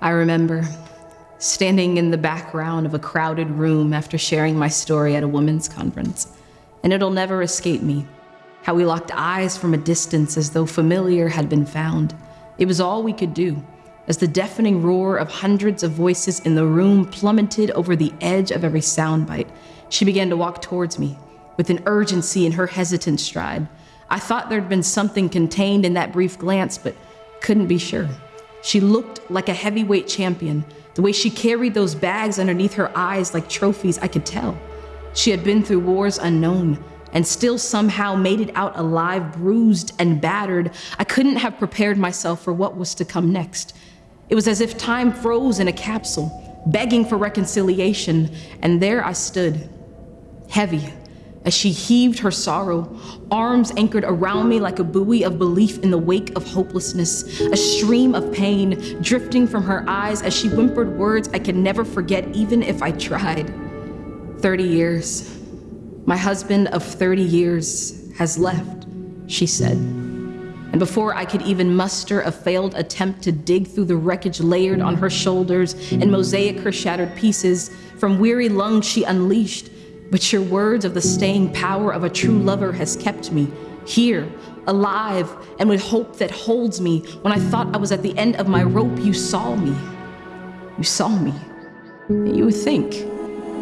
I remember standing in the background of a crowded room after sharing my story at a women's conference, and it'll never escape me how we locked eyes from a distance as though familiar had been found. It was all we could do as the deafening roar of hundreds of voices in the room plummeted over the edge of every soundbite. She began to walk towards me with an urgency in her hesitant stride. I thought there'd been something contained in that brief glance, but couldn't be sure. She looked like a heavyweight champion. The way she carried those bags underneath her eyes like trophies, I could tell. She had been through wars unknown and still somehow made it out alive, bruised and battered. I couldn't have prepared myself for what was to come next. It was as if time froze in a capsule, begging for reconciliation, and there I stood, heavy, as she heaved her sorrow, arms anchored around me like a buoy of belief in the wake of hopelessness, a stream of pain drifting from her eyes as she whimpered words I could never forget even if I tried. 30 years. My husband of 30 years has left, she said. And before I could even muster a failed attempt to dig through the wreckage layered on her shoulders and mosaic her shattered pieces, from weary lungs she unleashed but your words of the staying power of a true lover has kept me here, alive, and with hope that holds me. When I thought I was at the end of my rope, you saw me. You saw me. And you would think,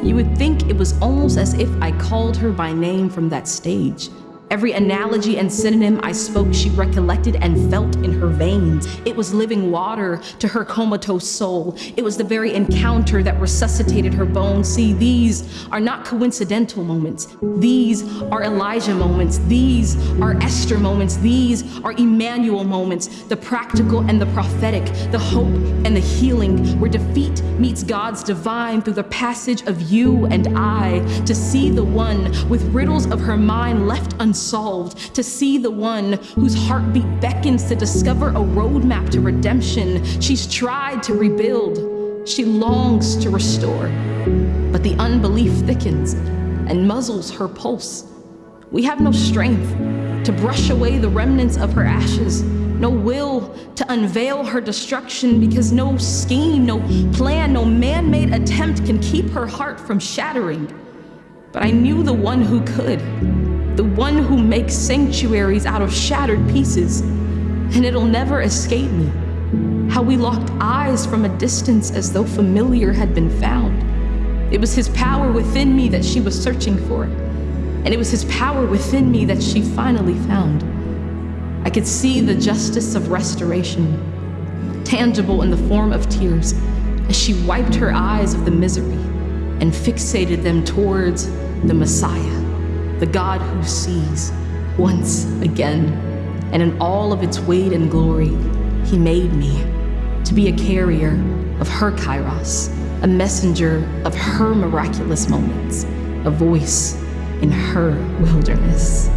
you would think it was almost as if I called her by name from that stage. Every analogy and synonym I spoke, she recollected and felt in her veins. It was living water to her comatose soul. It was the very encounter that resuscitated her bones. See, these are not coincidental moments. These are Elijah moments. These are Esther moments. These are Emmanuel moments. The practical and the prophetic, the hope and the healing, where defeat meets God's divine through the passage of you and I, to see the one with riddles of her mind left unsolved unsolved, to see the one whose heartbeat beckons to discover a roadmap to redemption. She's tried to rebuild, she longs to restore, but the unbelief thickens and muzzles her pulse. We have no strength to brush away the remnants of her ashes, no will to unveil her destruction because no scheme, no plan, no man-made attempt can keep her heart from shattering. But I knew the one who could the one who makes sanctuaries out of shattered pieces, and it'll never escape me. How we locked eyes from a distance as though familiar had been found. It was his power within me that she was searching for, and it was his power within me that she finally found. I could see the justice of restoration, tangible in the form of tears, as she wiped her eyes of the misery and fixated them towards the Messiah the God who sees once again. And in all of its weight and glory, he made me to be a carrier of her kairos, a messenger of her miraculous moments, a voice in her wilderness.